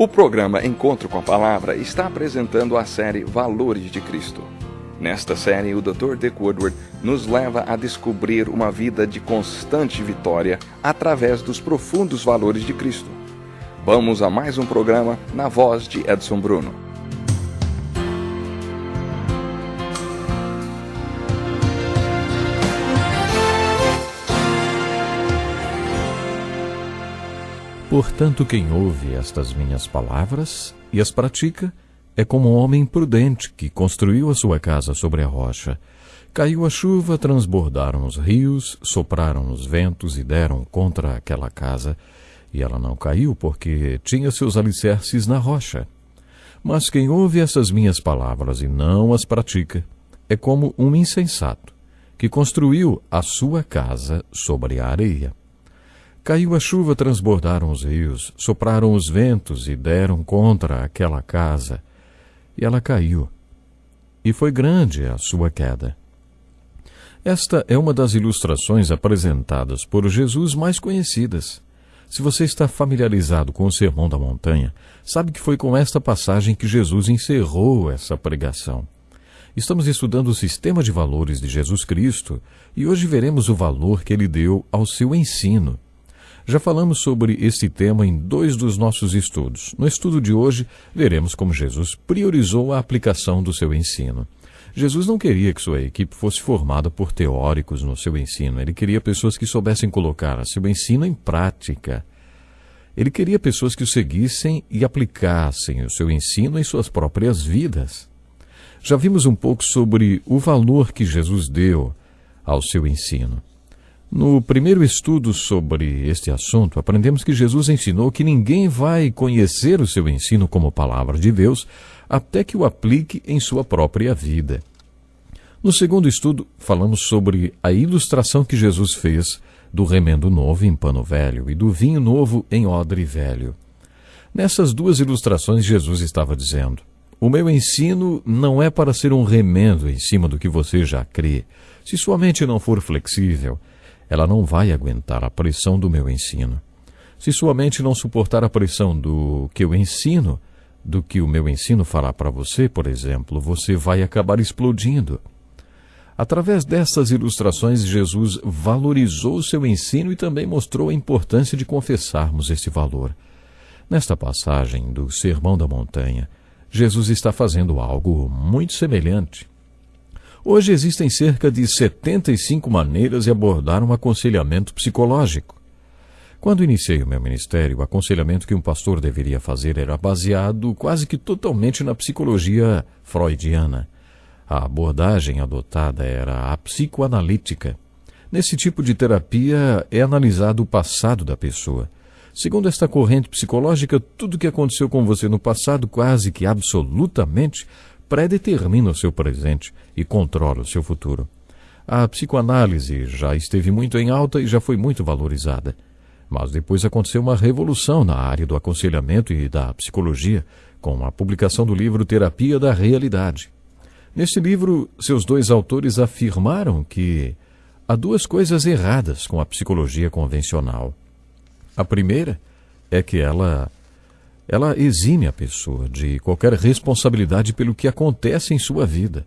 O programa Encontro com a Palavra está apresentando a série Valores de Cristo. Nesta série, o Dr. Dick Woodward nos leva a descobrir uma vida de constante vitória através dos profundos valores de Cristo. Vamos a mais um programa na voz de Edson Bruno. Portanto, quem ouve estas minhas palavras e as pratica é como um homem prudente que construiu a sua casa sobre a rocha. Caiu a chuva, transbordaram os rios, sopraram os ventos e deram contra aquela casa. E ela não caiu porque tinha seus alicerces na rocha. Mas quem ouve essas minhas palavras e não as pratica é como um insensato que construiu a sua casa sobre a areia. Caiu a chuva, transbordaram os rios, sopraram os ventos e deram contra aquela casa. E ela caiu. E foi grande a sua queda. Esta é uma das ilustrações apresentadas por Jesus mais conhecidas. Se você está familiarizado com o Sermão da Montanha, sabe que foi com esta passagem que Jesus encerrou essa pregação. Estamos estudando o sistema de valores de Jesus Cristo e hoje veremos o valor que ele deu ao seu ensino. Já falamos sobre este tema em dois dos nossos estudos. No estudo de hoje, veremos como Jesus priorizou a aplicação do seu ensino. Jesus não queria que sua equipe fosse formada por teóricos no seu ensino. Ele queria pessoas que soubessem colocar seu ensino em prática. Ele queria pessoas que o seguissem e aplicassem o seu ensino em suas próprias vidas. Já vimos um pouco sobre o valor que Jesus deu ao seu ensino. No primeiro estudo sobre este assunto, aprendemos que Jesus ensinou que ninguém vai conhecer o seu ensino como palavra de Deus até que o aplique em sua própria vida. No segundo estudo, falamos sobre a ilustração que Jesus fez do remendo novo em pano velho e do vinho novo em odre velho. Nessas duas ilustrações, Jesus estava dizendo: O meu ensino não é para ser um remendo em cima do que você já crê. Se sua mente não for flexível, ela não vai aguentar a pressão do meu ensino. Se sua mente não suportar a pressão do que eu ensino, do que o meu ensino fará para você, por exemplo, você vai acabar explodindo. Através dessas ilustrações, Jesus valorizou seu ensino e também mostrou a importância de confessarmos esse valor. Nesta passagem do Sermão da Montanha, Jesus está fazendo algo muito semelhante. Hoje existem cerca de 75 maneiras de abordar um aconselhamento psicológico. Quando iniciei o meu ministério, o aconselhamento que um pastor deveria fazer era baseado quase que totalmente na psicologia freudiana. A abordagem adotada era a psicoanalítica. Nesse tipo de terapia é analisado o passado da pessoa. Segundo esta corrente psicológica, tudo o que aconteceu com você no passado, quase que absolutamente, predetermina o seu presente e controla o seu futuro. A psicoanálise já esteve muito em alta e já foi muito valorizada. Mas depois aconteceu uma revolução na área do aconselhamento e da psicologia, com a publicação do livro Terapia da Realidade. Neste livro, seus dois autores afirmaram que há duas coisas erradas com a psicologia convencional. A primeira é que ela ela exime a pessoa de qualquer responsabilidade pelo que acontece em sua vida.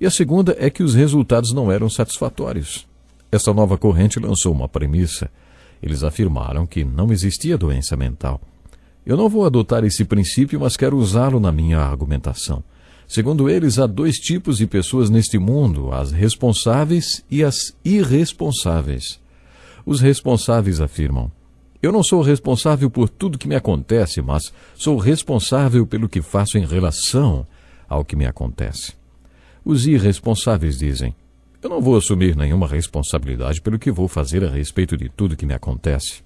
E a segunda é que os resultados não eram satisfatórios. Esta nova corrente lançou uma premissa. Eles afirmaram que não existia doença mental. Eu não vou adotar esse princípio, mas quero usá-lo na minha argumentação. Segundo eles, há dois tipos de pessoas neste mundo: as responsáveis e as irresponsáveis. Os responsáveis afirmam: eu não sou responsável por tudo que me acontece, mas sou responsável pelo que faço em relação ao que me acontece. Os irresponsáveis dizem: Eu não vou assumir nenhuma responsabilidade pelo que vou fazer a respeito de tudo que me acontece.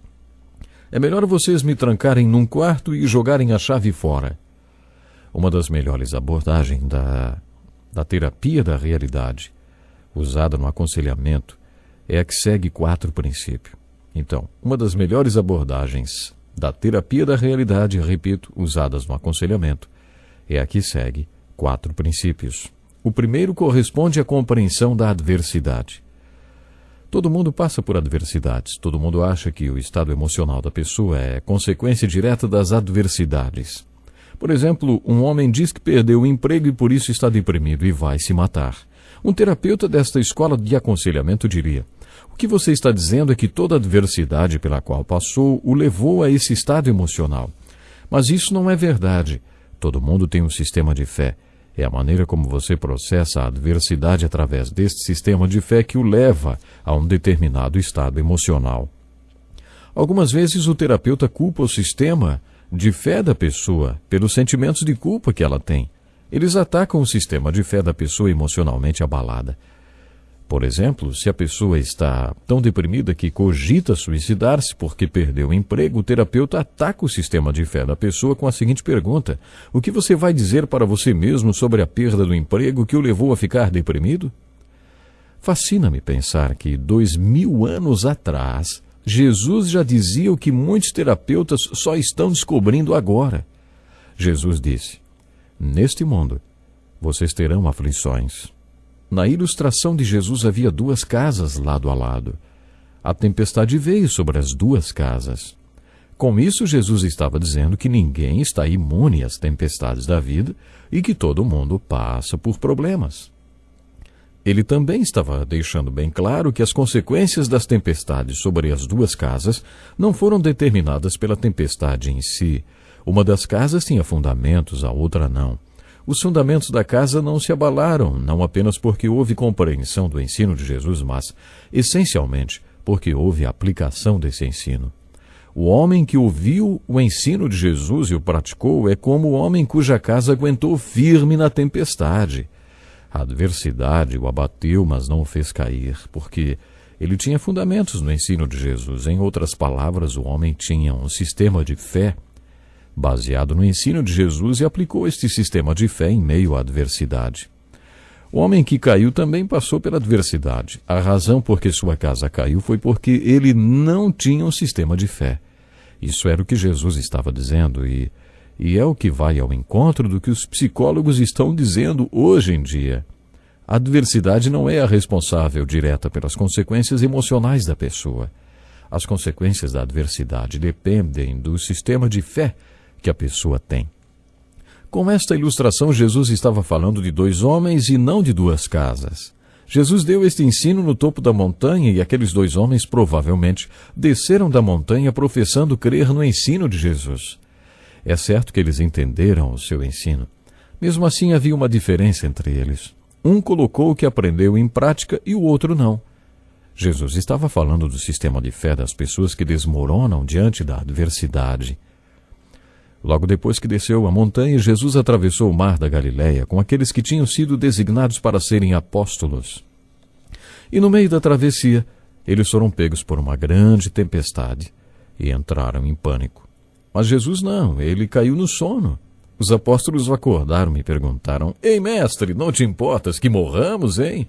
É melhor vocês me trancarem num quarto e jogarem a chave fora. Uma das melhores abordagens da, da terapia da realidade, usada no aconselhamento, é a que segue quatro princípios. Então, uma das melhores abordagens da terapia da realidade, repito, usadas no aconselhamento, é a que segue quatro princípios. O primeiro corresponde à compreensão da adversidade. Todo mundo passa por adversidades. Todo mundo acha que o estado emocional da pessoa é consequência direta das adversidades. Por exemplo, um homem diz que perdeu o emprego e por isso está deprimido e vai se matar. Um terapeuta desta escola de aconselhamento diria: O que você está dizendo é que toda adversidade pela qual passou o levou a esse estado emocional. Mas isso não é verdade. Todo mundo tem um sistema de fé. É a maneira como você processa a adversidade através deste sistema de fé que o leva a um determinado estado emocional. Algumas vezes o terapeuta culpa o sistema de fé da pessoa pelos sentimentos de culpa que ela tem. Eles atacam o sistema de fé da pessoa emocionalmente abalada. Por exemplo, se a pessoa está tão deprimida que cogita suicidar-se porque perdeu o emprego, o terapeuta ataca o sistema de fé da pessoa com a seguinte pergunta: O que você vai dizer para você mesmo sobre a perda do emprego que o levou a ficar deprimido? Fascina-me pensar que dois mil anos atrás, Jesus já dizia o que muitos terapeutas só estão descobrindo agora. Jesus disse: Neste mundo, vocês terão aflições na ilustração de Jesus havia duas casas lado a lado. A tempestade veio sobre as duas casas. Com isso, Jesus estava dizendo que ninguém está imune às tempestades da vida e que todo mundo passa por problemas. Ele também estava deixando bem claro que as consequências das tempestades sobre as duas casas não foram determinadas pela tempestade em si. Uma das casas tinha fundamentos, a outra não. Os fundamentos da casa não se abalaram, não apenas porque houve compreensão do ensino de Jesus, mas, essencialmente, porque houve aplicação desse ensino. O homem que ouviu o ensino de Jesus e o praticou é como o homem cuja casa aguentou firme na tempestade. A adversidade o abateu, mas não o fez cair, porque ele tinha fundamentos no ensino de Jesus. Em outras palavras, o homem tinha um sistema de fé baseado no ensino de Jesus, e aplicou este sistema de fé em meio à adversidade. O homem que caiu também passou pela adversidade. A razão por que sua casa caiu foi porque ele não tinha um sistema de fé. Isso era o que Jesus estava dizendo e, e é o que vai ao encontro do que os psicólogos estão dizendo hoje em dia. A adversidade não é a responsável direta pelas consequências emocionais da pessoa. As consequências da adversidade dependem do sistema de fé que a pessoa tem. Com esta ilustração, Jesus estava falando de dois homens e não de duas casas. Jesus deu este ensino no topo da montanha e aqueles dois homens provavelmente desceram da montanha professando crer no ensino de Jesus. É certo que eles entenderam o seu ensino. Mesmo assim, havia uma diferença entre eles. Um colocou o que aprendeu em prática e o outro não. Jesus estava falando do sistema de fé das pessoas que desmoronam diante da adversidade. Logo depois que desceu a montanha, Jesus atravessou o mar da Galiléia com aqueles que tinham sido designados para serem apóstolos. E no meio da travessia, eles foram pegos por uma grande tempestade e entraram em pânico. Mas Jesus não, ele caiu no sono. Os apóstolos acordaram e perguntaram: Ei, mestre, não te importas que morramos, hein?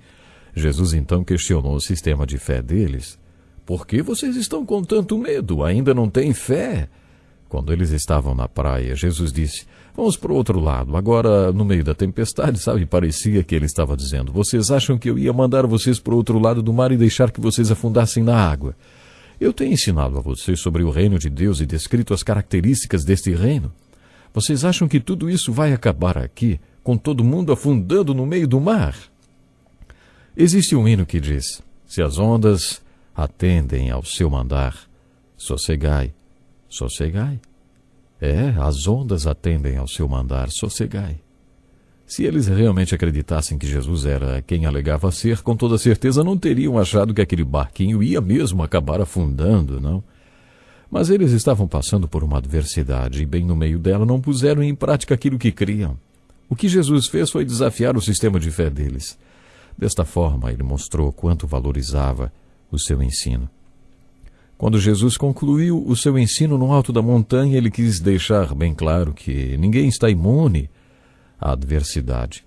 Jesus então questionou o sistema de fé deles. Por que vocês estão com tanto medo? Ainda não têm fé? Quando eles estavam na praia, Jesus disse: Vamos para o outro lado. Agora, no meio da tempestade, sabe, parecia que ele estava dizendo: Vocês acham que eu ia mandar vocês para o outro lado do mar e deixar que vocês afundassem na água? Eu tenho ensinado a vocês sobre o reino de Deus e descrito as características deste reino. Vocês acham que tudo isso vai acabar aqui, com todo mundo afundando no meio do mar? Existe um hino que diz: Se as ondas atendem ao seu mandar, sossegai Sossegai. É, as ondas atendem ao seu mandar, sossegai. Se eles realmente acreditassem que Jesus era quem alegava ser, com toda certeza não teriam achado que aquele barquinho ia mesmo acabar afundando, não? Mas eles estavam passando por uma adversidade e, bem no meio dela, não puseram em prática aquilo que criam. O que Jesus fez foi desafiar o sistema de fé deles. Desta forma, ele mostrou quanto valorizava o seu ensino. Quando Jesus concluiu o seu ensino no alto da montanha, ele quis deixar bem claro que ninguém está imune à adversidade.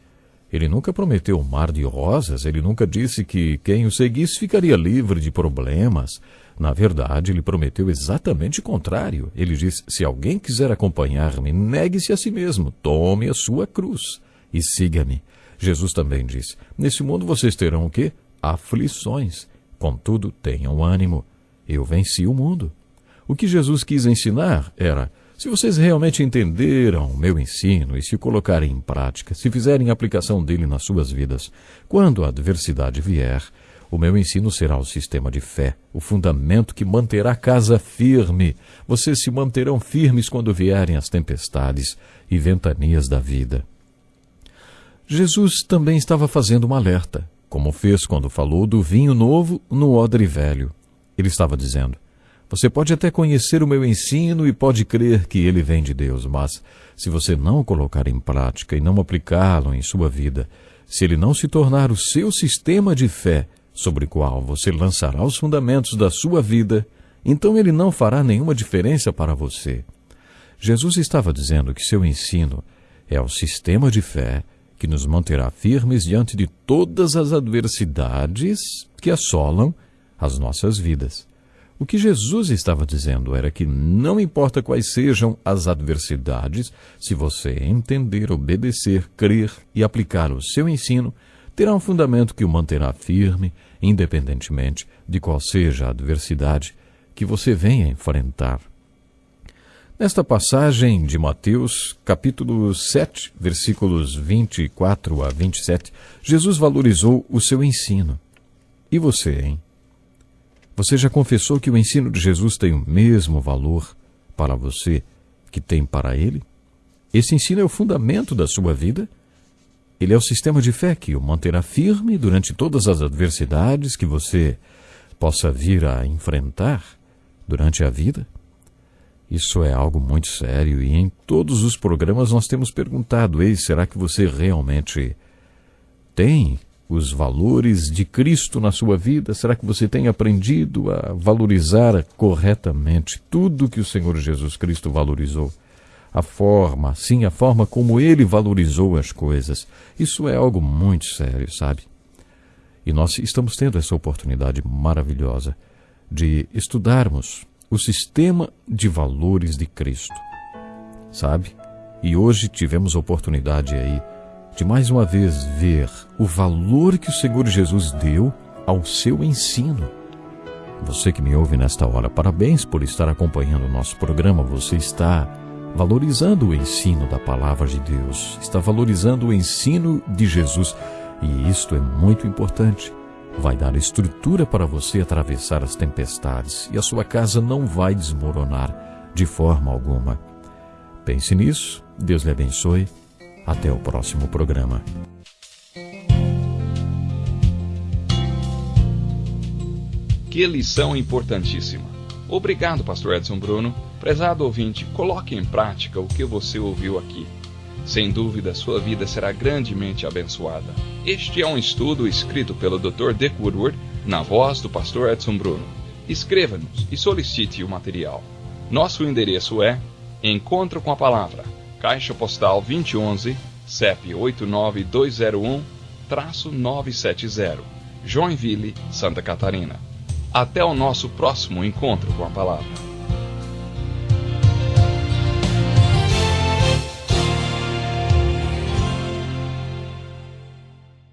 Ele nunca prometeu um mar de rosas, ele nunca disse que quem o seguisse ficaria livre de problemas. Na verdade, ele prometeu exatamente o contrário. Ele disse: Se alguém quiser acompanhar-me, negue-se a si mesmo, tome a sua cruz e siga-me. Jesus também disse: Nesse mundo vocês terão o quê? Aflições. Contudo, tenham ânimo. Eu venci o mundo. O que Jesus quis ensinar era: se vocês realmente entenderam o meu ensino e se colocarem em prática, se fizerem aplicação dele nas suas vidas, quando a adversidade vier, o meu ensino será o sistema de fé, o fundamento que manterá a casa firme. Vocês se manterão firmes quando vierem as tempestades e ventanias da vida. Jesus também estava fazendo um alerta, como fez quando falou do vinho novo no odre velho. Ele estava dizendo: Você pode até conhecer o meu ensino e pode crer que ele vem de Deus, mas se você não o colocar em prática e não aplicá-lo em sua vida, se ele não se tornar o seu sistema de fé, sobre o qual você lançará os fundamentos da sua vida, então ele não fará nenhuma diferença para você. Jesus estava dizendo que seu ensino é o sistema de fé que nos manterá firmes diante de todas as adversidades que assolam as nossas vidas. O que Jesus estava dizendo era que não importa quais sejam as adversidades, se você entender, obedecer, crer e aplicar o seu ensino, terá um fundamento que o manterá firme, independentemente de qual seja a adversidade que você venha enfrentar. Nesta passagem de Mateus, capítulo 7, versículos 24 a 27, Jesus valorizou o seu ensino. E você, hein? Você já confessou que o ensino de Jesus tem o mesmo valor para você que tem para ele? Esse ensino é o fundamento da sua vida? Ele é o sistema de fé que o manterá firme durante todas as adversidades que você possa vir a enfrentar durante a vida? Isso é algo muito sério e em todos os programas nós temos perguntado: ei, será que você realmente tem os valores de Cristo na sua vida? Será que você tem aprendido a valorizar corretamente tudo que o Senhor Jesus Cristo valorizou? a forma, sim, a forma como ele valorizou as coisas. Isso é algo muito sério, sabe? E nós estamos tendo essa oportunidade maravilhosa de estudarmos o sistema de valores de Cristo, sabe? E hoje tivemos oportunidade aí de mais uma vez ver o valor que o Senhor Jesus deu ao seu ensino. Você que me ouve nesta hora, parabéns por estar acompanhando o nosso programa. Você está valorizando o ensino da palavra de Deus, está valorizando o ensino de Jesus. E isto é muito importante. Vai dar estrutura para você atravessar as tempestades e a sua casa não vai desmoronar de forma alguma. Pense nisso, Deus lhe abençoe. Até o próximo programa. Que lição importantíssima! Obrigado, Pastor Edson Bruno. Prezado ouvinte, coloque em prática o que você ouviu aqui. Sem dúvida, sua vida será grandemente abençoada. Este é um estudo escrito pelo Dr. Dick Woodward, na voz do Pastor Edson Bruno. Escreva-nos e solicite o material. Nosso endereço é Encontro com a Palavra, Caixa Postal 2011, CEP 89201-970, Joinville, Santa Catarina. Até o nosso próximo encontro com a palavra.